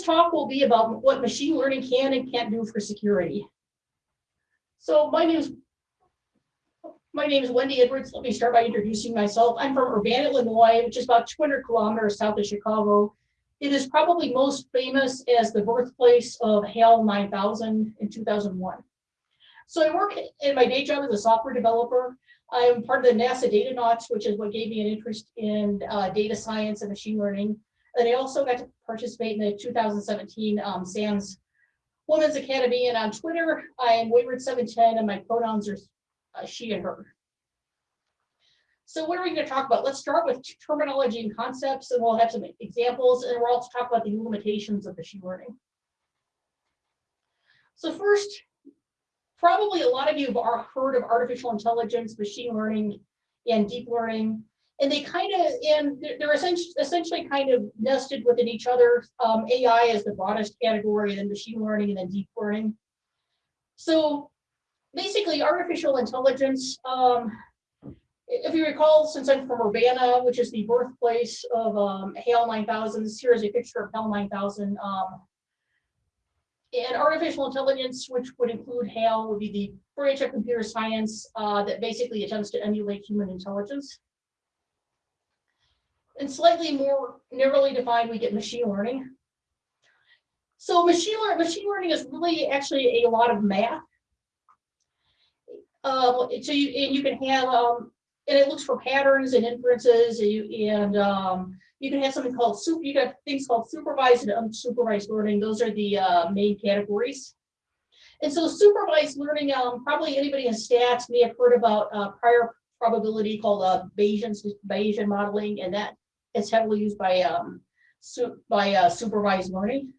this talk will be about what machine learning can and can't do for security. So my name is my name is Wendy Edwards. Let me start by introducing myself. I'm from Urbana, Illinois, which is about 200 kilometers south of Chicago. It is probably most famous as the birthplace of HAL 9000 in 2001. So I work in my day job as a software developer. I'm part of the NASA Data Datanauts, which is what gave me an interest in uh, data science and machine learning. And I also got to participate in the 2017 um, SANS Women's Academy. And on Twitter, I am Wayward710 and my pronouns are uh, she and her. So what are we going to talk about? Let's start with terminology and concepts, and we'll have some examples, and we'll also talk about the limitations of machine learning. So first, probably a lot of you have heard of artificial intelligence, machine learning, and deep learning, and they kind of, and they're essentially, essentially kind of nested within each other. Um, AI is the broadest category, then machine learning, and then deep learning. So basically artificial intelligence, um, if you recall, since I'm from Urbana, which is the birthplace of um, HAL 9000, here is a picture of HAL 9000. Um, and artificial intelligence, which would include HAL, would be the branch of computer science uh, that basically attempts to emulate human intelligence. And slightly more narrowly defined, we get machine learning. So machine, learning, machine learning is really actually a lot of math. Um, so you and you can have um, and it looks for patterns and inferences, and you and um, you can have something called super. You got things called supervised and unsupervised learning. Those are the uh, main categories. And so supervised learning, um, probably anybody in stats may have heard about uh, prior probability called uh, Bayesian Bayesian modeling, and that is heavily used by um, su by uh, supervised learning.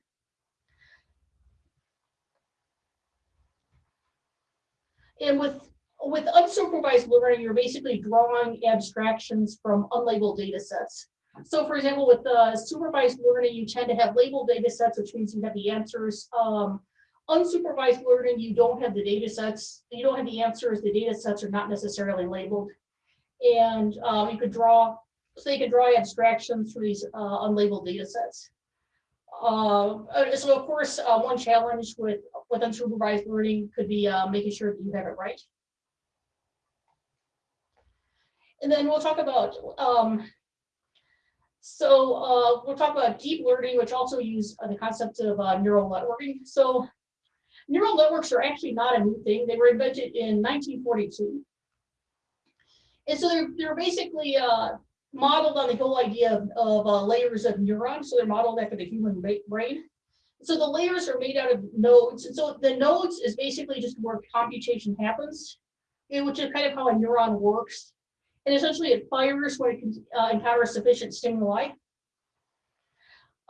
And with with unsupervised learning, you're basically drawing abstractions from unlabeled data sets. So for example, with uh, supervised learning, you tend to have labeled data sets, which means you have the answers. Um, unsupervised learning, you don't have the data sets, you don't have the answers, the data sets are not necessarily labeled. And um, you could draw, so you can draw abstractions through these uh, unlabeled data sets. Uh, so of course, uh, one challenge with, with unsupervised learning could be uh, making sure that you have it right. And then we'll talk about, um, so uh, we'll talk about deep learning, which also use uh, the concept of uh, neural networking. So neural networks are actually not a new thing. They were invented in 1942. And so they're, they're basically uh, modeled on the whole idea of, of uh, layers of neurons. So they're modeled after the human brain. So the layers are made out of nodes. And so the nodes is basically just where computation happens, which is kind of how a neuron works. And essentially it fires when it uh, encounter sufficient stimuli.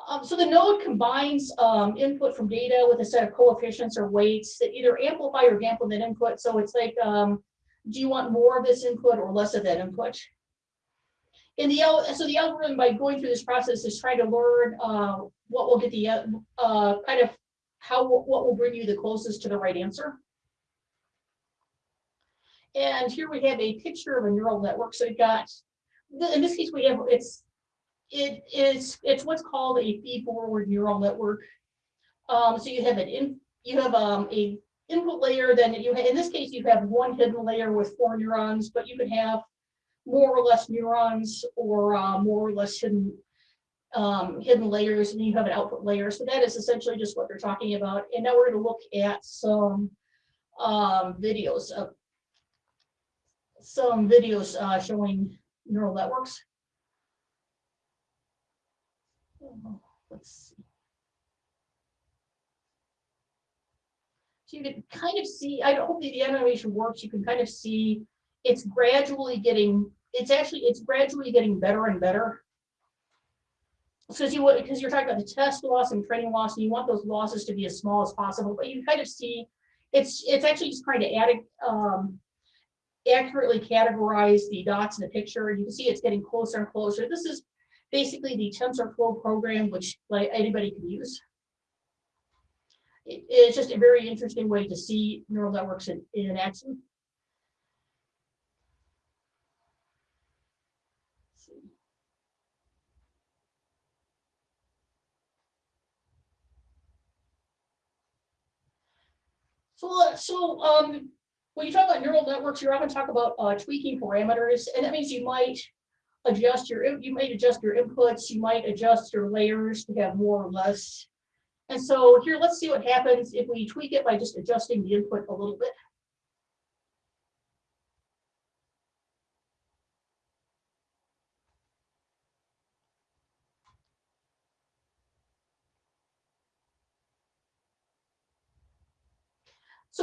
Um, so the node combines um, input from data with a set of coefficients or weights that either amplify or dampen that input. So it's like, um, do you want more of this input or less of that input? In the so the algorithm by going through this process is trying to learn uh, what will get the uh, kind of how what will bring you the closest to the right answer. And here we have a picture of a neural network. So we've got, in this case, we have, it's, it is, it's what's called a feed-forward neural network. Um, so you have an in, you have um, a input layer, then you in this case, you have one hidden layer with four neurons, but you can have more or less neurons or uh, more or less hidden um, hidden layers, and you have an output layer. So that is essentially just what they're talking about. And now we're going to look at some um, videos of some videos uh, showing neural networks. Let's see. So you can kind of see, I hope the animation works, you can kind of see it's gradually getting, it's actually, it's gradually getting better and better. Because you because you're talking about the test loss and training loss, and you want those losses to be as small as possible, but you kind of see it's it's actually just trying to add um, accurately categorize the dots in the picture. And you can see it's getting closer and closer. This is basically the TensorFlow program, which like anybody can use. It, it's just a very interesting way to see neural networks in, in action. So, uh, so, um, when you talk about neural networks, you're often talk about, uh, tweaking parameters, and that means you might adjust your, you might adjust your inputs, you might adjust your layers to have more or less. And so here, let's see what happens if we tweak it by just adjusting the input a little bit.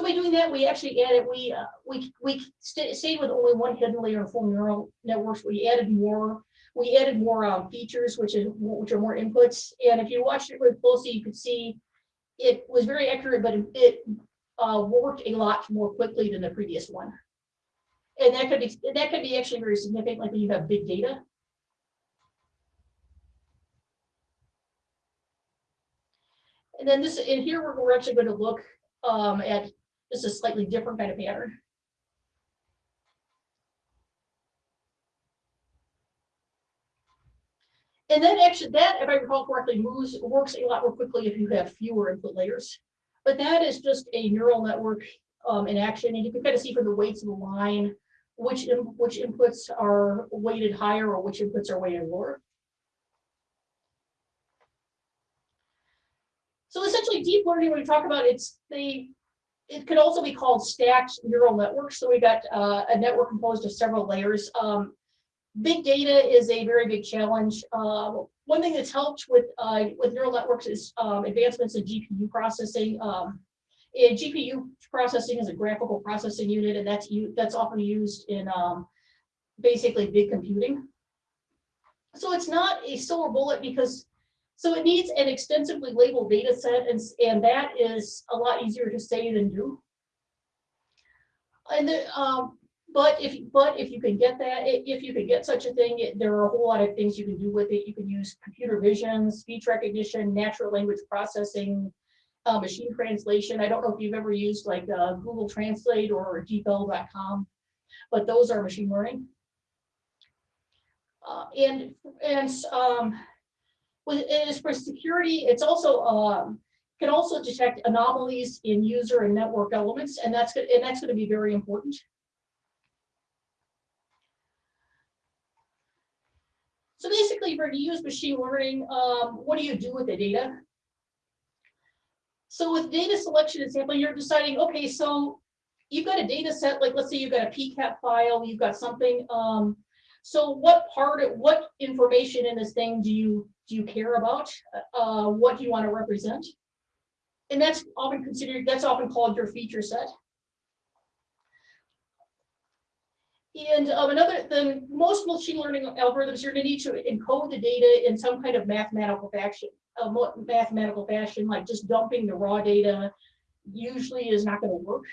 By doing that, we actually added, we, uh, we, we sta- stayed with only one hidden layer of full neural networks. We added more, we added more um, features, which is, which are more inputs. And if you watched it really closely, you could see it was very accurate, but it- uh, worked a lot more quickly than the previous one. And that could be, that could be actually very significant, like when you have big data. And then this, in here, we're, we're actually going to look um, at just a slightly different kind of pattern. And then actually that, if I recall correctly, moves, works a lot more quickly if you have fewer input layers. But that is just a neural network um, in action, and you can kind of see from the weights of the line, which, in- which inputs are weighted higher or which inputs are weighted lower. So essentially, deep learning, when we talk about it's the, it could also be called stacked neural networks. So we got uh, a network composed of several layers. Um, big data is a very big challenge. Uh, one thing that's helped with uh, with neural networks is um, advancements in GPU processing. Um, and GPU processing is a graphical processing unit, and that's that's often used in um, basically big computing. So it's not a silver bullet because so it needs an extensively labeled data set, and, and that is a lot easier to say than do. And the, um, but if, but if you can get that, if you can get such a thing, it- there are a whole lot of things you can do with it. You can use computer vision, speech recognition, natural language processing, uh, machine translation. I don't know if you've ever used like uh, Google Translate or DeepL.com, but those are machine learning. Uh, and, and, um, and as for security, it's also, um, can also detect anomalies in user and network elements, and that's, go- and that's gonna be very important. So basically, you're to use machine learning, um, what do you do with the data? So with data selection and sampling, you're deciding, okay, so you've got a data set, like let's say you've got a PCAP file, you've got something, um, so what part, of what information in this thing do you, do you care about? Uh, what do you want to represent? And that's often considered, that's often called your feature set. And um, another, the most machine learning algorithms, you're gonna need to encode the data in some kind of mathematical fashion, a mathematical fashion, like just dumping the raw data usually is not gonna work.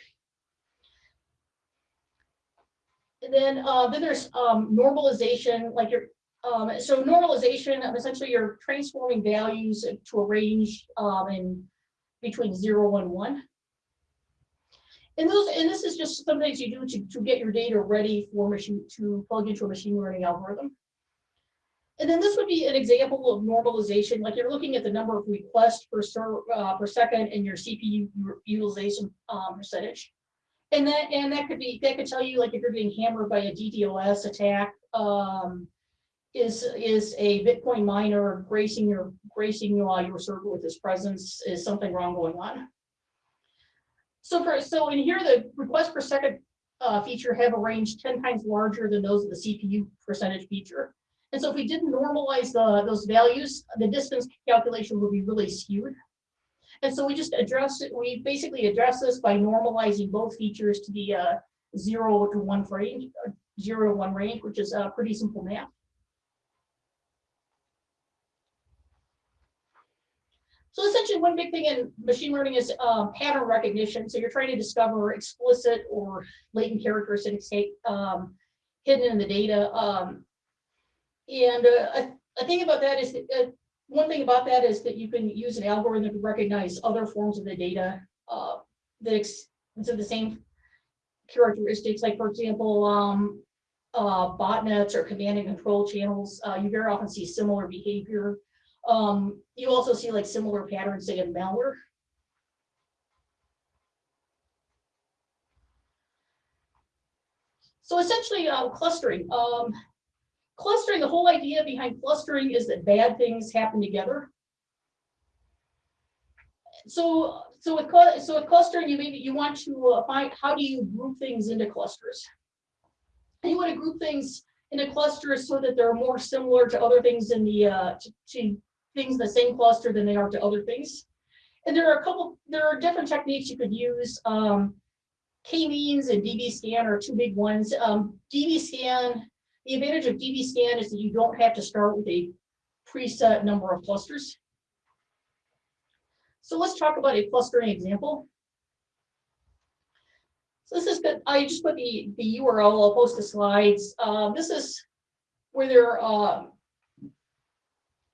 And then, uh, then there's um, normalization, like your, um, so normalization, um, essentially you're transforming values to a range um, in between zero and one. And those, and this is just some things you do to, to get your data ready for machine, to plug into a machine learning algorithm. And then this would be an example of normalization, like you're looking at the number of requests per, uh, per second and your CPU utilization um, percentage. And that, and that could be, that could tell you like if you're getting hammered by a DDoS attack, um, is, is a Bitcoin miner gracing your, gracing uh, your server with his presence, is something wrong going on? So for, so in here, the request per second uh, feature have a range ten times larger than those of the CPU percentage feature. And so if we didn't normalize the, those values, the distance calculation would be really skewed. And so we just address it, we basically address this by normalizing both features to the uh, zero to one range, zero to one range, which is a pretty simple math. So essentially, one big thing in machine learning is um, pattern recognition. So you're trying to discover explicit or latent characteristics um, hidden in the data. Um, and uh, a, a thing about that is that uh, one thing about that is that you can use an algorithm to recognize other forms of the data uh, that have the same characteristics. Like for example, um, uh, botnets or command and control channels, uh, you very often see similar behavior. Um, you also see like similar patterns, say in malware. So essentially uh, clustering. Um, clustering, the whole idea behind clustering is that bad things happen together. So, so with so with clustering, you maybe you want to uh, find how do you group things into clusters. And you want to group things into clusters so that they're more similar to other things in the uh, to, to things in the same cluster than they are to other things. And there are a couple, there are different techniques you could use. Um, K-means and dbScan are two big ones. Um, dbScan, the advantage of dbScan is that you don't have to start with a preset number of clusters. So let's talk about a clustering example. So this is good. I just put the, the URL, I'll post the slides. Uh, this is where they're uh,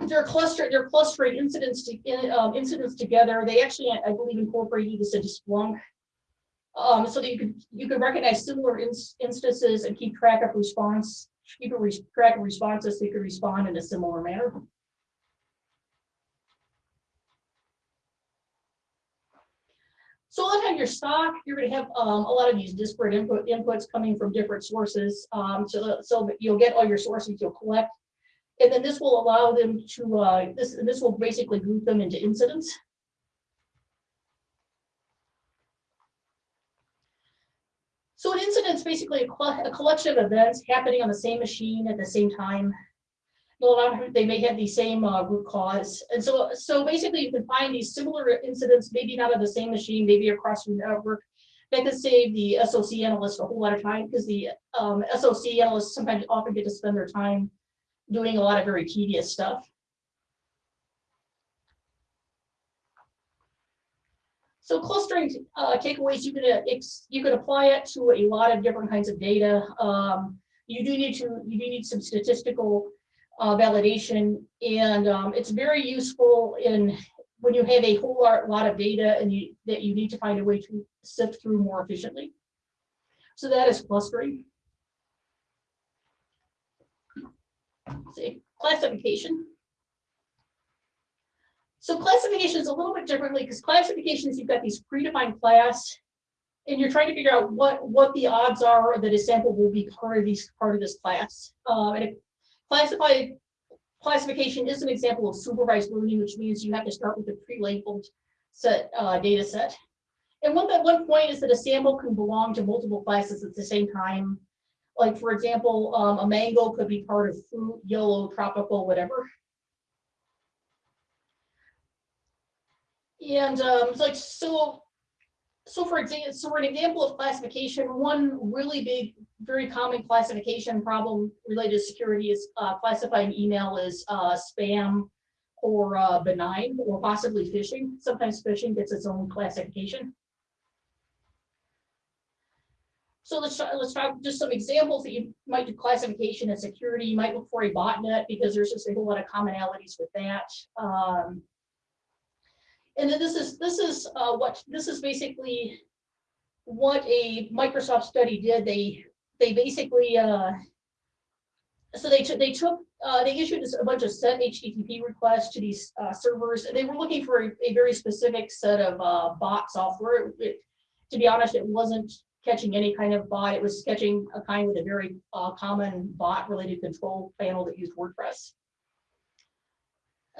they're cluster they're clustering incidents to um, incidents together. They actually, I believe, incorporated this into Splunk um, so that you could you could recognize similar ins instances and keep track of response, keep a track of responses so you could respond in a similar manner. So lot of your SOC, you're going to have um, a lot of these disparate input inputs coming from different sources. Um, so, so you'll get all your sources you'll collect. And then this will allow them to, uh, this, this will basically group them into incidents. Is basically a, a, collection of events happening on the same machine at the same time. A lot of They may have the same uh, root cause. And so, so basically you can find these similar incidents, maybe not on the same machine, maybe across the network. That could save the SOC analyst a whole lot of time because the um, SOC analysts sometimes often get to spend their time doing a lot of very tedious stuff. So clustering uh, takeaways, you can uh, you can apply it to a lot of different kinds of data. Um, you do need to you do need some statistical uh, validation, and um, it's very useful in when you have a whole lot, of data and you that you need to find a way to sift through more efficiently. So that is clustering. See, classification. So classification is a little bit differently because classifications, you've got these predefined class and you're trying to figure out what, what the odds are that a sample will be part of these part of this class. Uh, and a classified classification is an example of supervised learning, which means you have to start with a pre-labeled set uh, data set. And one, one point is that a sample can belong to multiple classes at the same time. Like for example, um, a mango could be part of fruit, yellow, tropical, whatever. And um, like so, so for example, so for an example of classification, one really big, very common classification problem related to security is uh, classifying email as uh, spam or uh, benign or possibly phishing. Sometimes phishing gets its own classification. So let's try, let's try just some examples that you might do classification and security. You might look for a botnet because there's just a whole lot of commonalities with that. Um, and then this is this is uh, what this is basically what a Microsoft study did. They they basically uh, so they took they took uh, they issued a bunch of set HTTP requests to these uh, servers, and they were looking for a, a very specific set of uh, bot software. It, to be honest, it wasn't catching any kind of bot. It was catching a kind with a very uh, common bot-related control panel that used WordPress.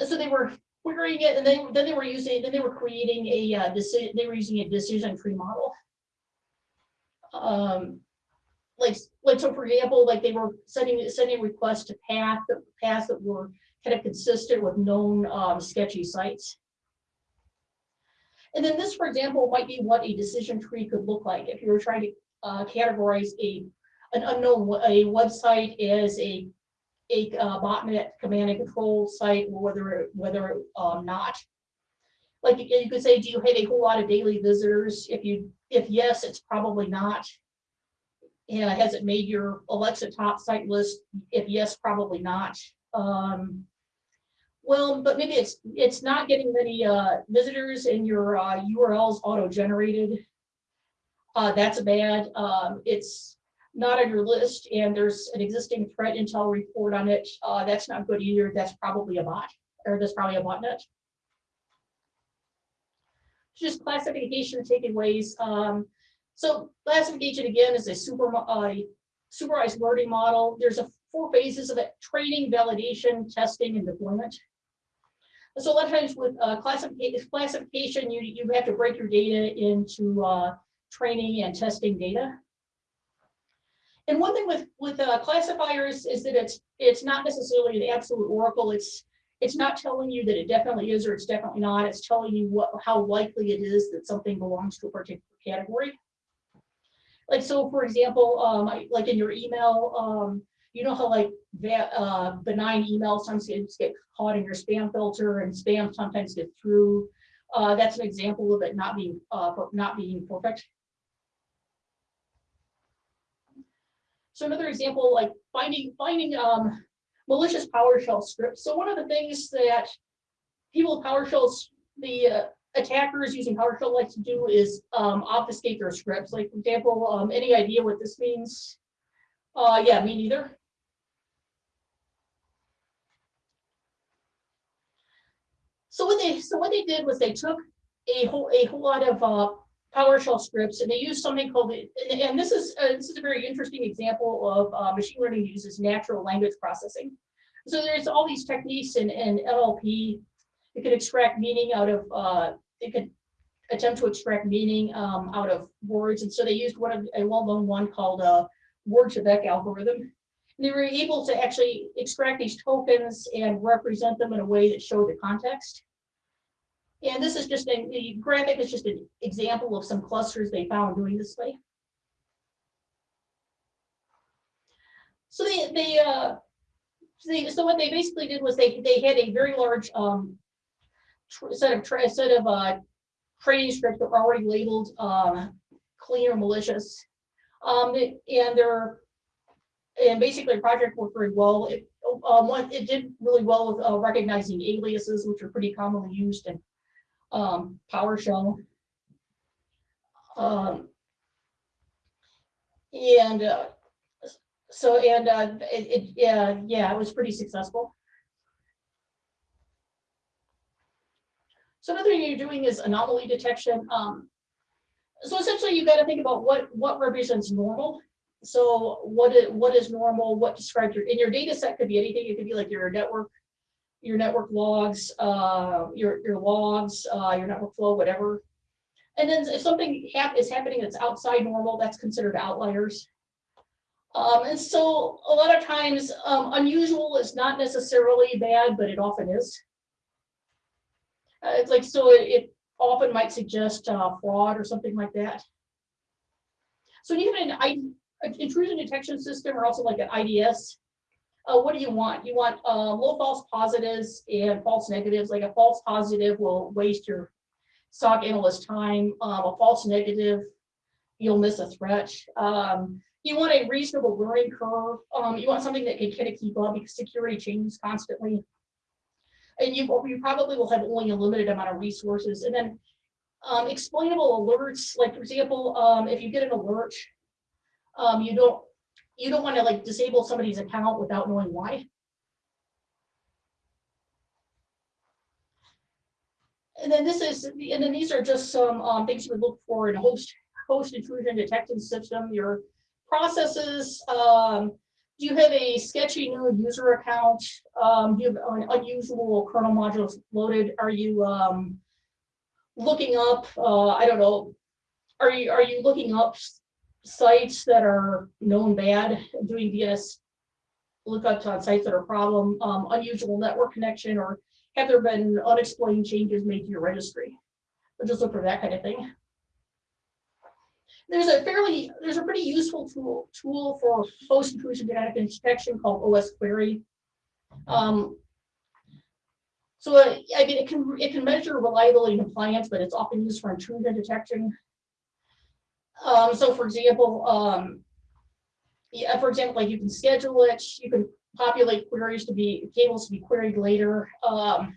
So they were querying it, and then then they were using then they were creating a uh, decision. They were using a decision tree model. Um, like like so for example, like they were sending sending requests to path paths that were kind of consistent with known um, sketchy sites. And then this, for example, might be what a decision tree could look like if you were trying to uh, categorize a an unknown a website as a a uh, botnet command and control site, whether whether um, not. Like you could say, do you have a whole lot of daily visitors? If you if yes, it's probably not. And has it made your Alexa top site list? If yes, probably not. Um, well, but maybe it's it's not getting many uh, visitors and your uh, URLs auto-generated. Uh, that's a bad. Um, it's not on your list and there's an existing threat intel report on it, uh, that's not good either. That's probably a bot or that's probably a botnet. Just classification takeaways. Um, so classification again is a super uh, supervised learning model. There's a four phases of it, training, validation, testing, and deployment. So a lot of times with uh, classification, classification, you, you have to break your data into uh, training and testing data. And one thing with with uh, classifiers is that it's it's not necessarily the absolute oracle. It's it's not telling you that it definitely is or it's definitely not. It's telling you what how likely it is that something belongs to a particular category. Like so, for example, um, like in your email, um, you know how like uh, benign emails sometimes get caught in your spam filter and spam sometimes get through. Uh, that's an example of it not being uh, not being perfect. So another example, like finding finding um, malicious PowerShell scripts. So one of the things that people with PowerShell, the uh, attackers using PowerShell like to do is um, obfuscate their scripts. Like for example, um, any idea what this means? Uh, yeah, me neither. So what they so what they did was they took a whole a whole lot of uh, PowerShell scripts and they used something called and, and this is uh, this is a very interesting example of uh, machine learning uses natural language processing. So there's all these techniques in, in NLP. It could extract meaning out of uh, it could attempt to extract meaning um, out of words, and so they used one of a well-known one called a uh, word2vec algorithm. And they were able to actually extract these tokens and represent them in a way that showed the context. And this is just a graphic is just an example of some clusters they found doing this way. So they they uh they, so what they basically did was they they had a very large um set of set of uh training scripts that were already labeled um clean or malicious. Um and they're and basically project worked very well. It um, it did really well with uh, recognizing aliases, which are pretty commonly used in um, PowerShell. Um, and uh, so, and uh, it, it, yeah, yeah, it was pretty successful. So another thing you're doing is anomaly detection. Um, so essentially, you've got to think about what what represents normal. So what is what is normal? What describes your in your data set could be anything. It could be like your network your network logs, uh, your, your logs, uh, your network flow, whatever. And then if something is happening that's outside normal, that's considered outliers. Um, and so a lot of times um, unusual is not necessarily bad, but it often is. Uh, it's like, so it, it, often might suggest uh, fraud or something like that. So even an intrusion detection system or also like an IDS, uh, what do you want? You want uh, low false positives and false negatives. Like a false positive will waste your SOC analyst time. Um, a false negative, you'll miss a threat. Um, you want a reasonable learning curve. Um, you want something that can kind of keep up because security changes constantly. And you, you probably will have only a limited amount of resources. And then um, explainable alerts, like for example, um, if you get an alert, um, you don't you don't want to like disable somebody's account without knowing why. And then this is, and then these are just some um, things you would look for in a host host intrusion detection system. Your processes. Um, do you have a sketchy new user account? Um, do you have an unusual kernel modules loaded? Are you um, looking up? Uh, I don't know. Are you are you looking up sites that are known bad, doing DNS lookups on sites that are problem, um, unusual network connection, or have there been unexplained changes made to your registry? But just look for that kind of thing. There's a fairly, there's a pretty useful tool tool for host intrusion detection called osquery. Um, so I mean, it can it can measure reliability and compliance, but it's often used for intrusion detection. Um, so for example, um, yeah, for example, like you can schedule it, you can populate queries to be tables to be queried later. Um,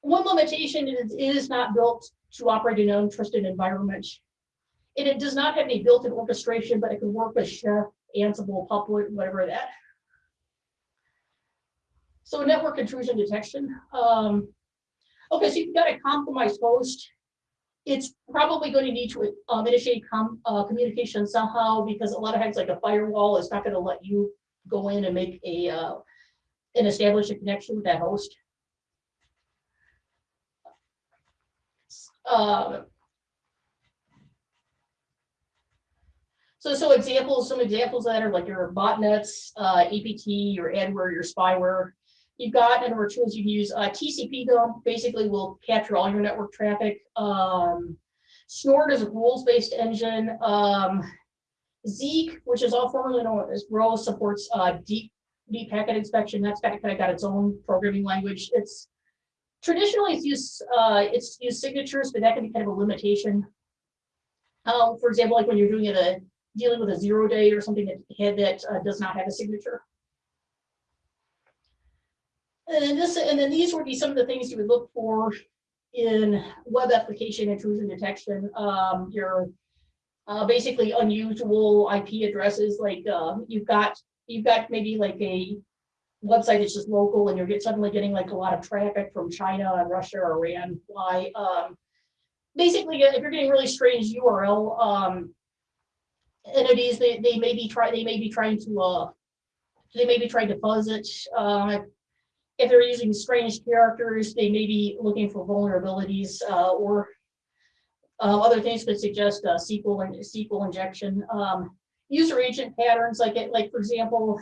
one limitation is it is not built to operate in an untrusted environment. And it does not have any built-in orchestration, but it can work with Chef, Ansible, Puppet, whatever that. So network intrusion detection. Um, okay, so you've got a compromised host. It's probably going to need to um, initiate com, uh, communication somehow because a lot of times like a firewall is not going to let you go in and make a, uh, and establish a connection with that host. Um, So, so examples, some examples that are like your botnets, uh, APT, your adware, your spyware. You've got a number tools you can use. Uh, tcpdump, basically will capture all your network traffic. Um, Snort is a rules-based engine. Um, Zeek, which is all formerly known as Bro, supports uh, deep deep packet inspection. That's got kind of got its own programming language. It's traditionally it's used uh, it's used signatures, but that can be kind of a limitation. Um, for example, like when you're doing it a dealing with a zero day or something that had that uh, does not have a signature. And then this, and then these would be some of the things you would look for in web application intrusion detection. Um, your uh, basically unusual IP addresses, like um, you've got you've got maybe like a website that's just local, and you're get, suddenly getting like a lot of traffic from China and Russia or Iran. Why? Um, basically, if you're getting really strange URL um, entities, they, they may be try they may be trying to uh they may be trying to fuzz it. Uh, if they're using strange characters, they may be looking for vulnerabilities uh, or uh, other things could suggest uh, SQL and SQL injection. Um, user agent patterns, like it, like for example,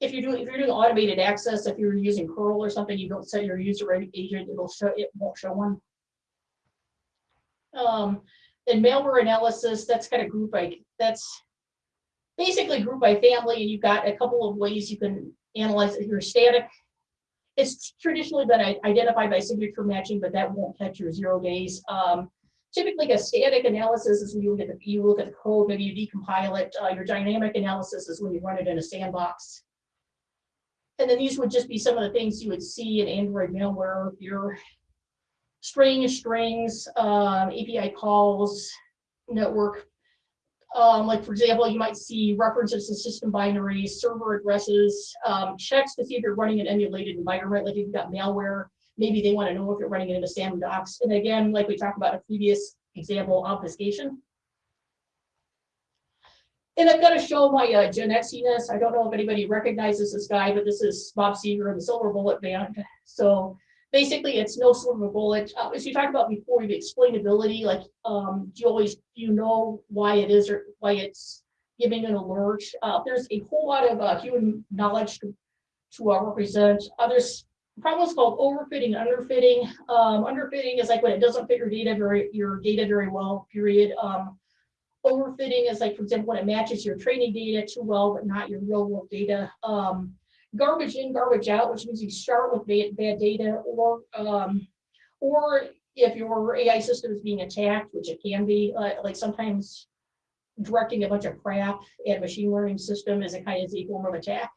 if you're doing if you're doing automated access, if you're using curl or something, you don't set your user agent, it'll show it won't show one. Um, and malware analysis, that's kind of group by, that's basically group by family, and you've got a couple of ways you can analyze it. Your static, it's traditionally been identified by signature matching, but that won't catch your zero days. Um, typically, a static analysis is when you look at the you look at the code, maybe you decompile it. Uh, your dynamic analysis is when you run it in a sandbox. And then these would just be some of the things you would see in Android malware. Your string strings, um, API calls, network. Um, like for example, you might see references to system binaries, server addresses, um, checks to see if you're running an emulated environment, like if you've got malware, maybe they want to know if you're running it in a sandbox. And again, like we talked about a previous example, obfuscation. And I've got to show my uh, Genexiness. I don't know if anybody recognizes this guy, but this is Bob Seger and the Silver Bullet Band. So basically it's no silver bullet. Uh, as you talked about before, the explainability, like um, do you always do you know why it is or why it's giving an alert? Uh, there's a whole lot of uh, human knowledge to, to uh, represent. Others problems called overfitting, underfitting. Um, underfitting is like when it doesn't fit your data very your data very well. Period. Um, overfitting is like, for example, when it matches your training data too well, but not your real world data. Um, garbage in, garbage out, which means you start with bad, bad data or um, or if your AI system is being attacked, which it can be, uh, like sometimes directing a bunch of crap at a machine learning system is a kind of a form of attack.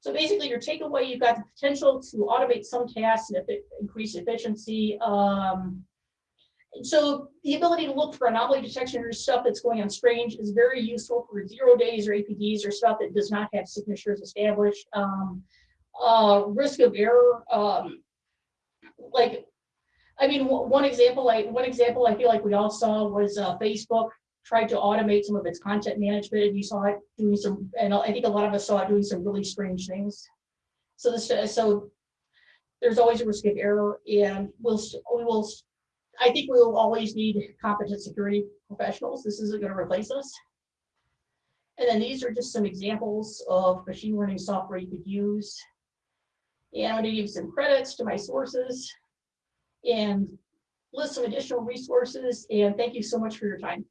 So basically your takeaway, you've got the potential to automate some tasks and increase efficiency. Um, so the ability to look for anomaly detection or stuff that's going on strange is very useful for zero days or APTs or stuff that does not have signatures established. Um, uh, risk of error, um, like, I mean, one example, like one example I feel like we all saw was uh, Facebook tried to automate some of its content management, and you saw it doing some, and I think a lot of us saw it doing some really strange things. So this, so there's always a risk of error, and we'll we will I think we will always need competent security professionals. This isn't going to replace us. And then these are just some examples of machine learning software you could use. And I'm going to give some credits to my sources and list some additional resources. And thank you so much for your time.